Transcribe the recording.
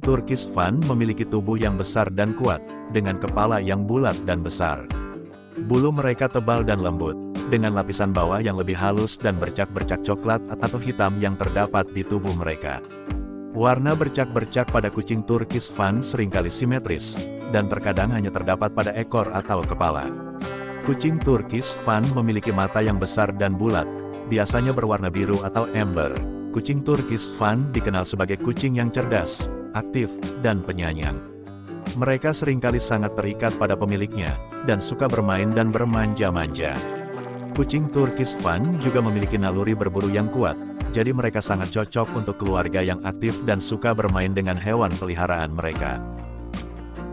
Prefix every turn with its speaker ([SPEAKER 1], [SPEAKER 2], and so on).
[SPEAKER 1] Turkish Fan memiliki tubuh yang besar dan kuat, dengan kepala yang bulat dan besar. Bulu mereka tebal dan lembut, dengan lapisan bawah yang lebih halus dan bercak-bercak coklat atau hitam yang terdapat di tubuh mereka. Warna bercak-bercak pada kucing Turkish Fan sering kali simetris, dan terkadang hanya terdapat pada ekor atau kepala. Kucing Turkish Fan memiliki mata yang besar dan bulat, biasanya berwarna biru atau ember. Kucing Turkish Fan dikenal sebagai kucing yang cerdas, aktif, dan penyayang. Mereka sering kali sangat terikat pada pemiliknya, dan suka bermain dan bermanja-manja. Kucing Turkish Fan juga memiliki naluri berburu yang kuat, jadi mereka sangat cocok untuk keluarga yang aktif dan suka bermain dengan hewan peliharaan mereka.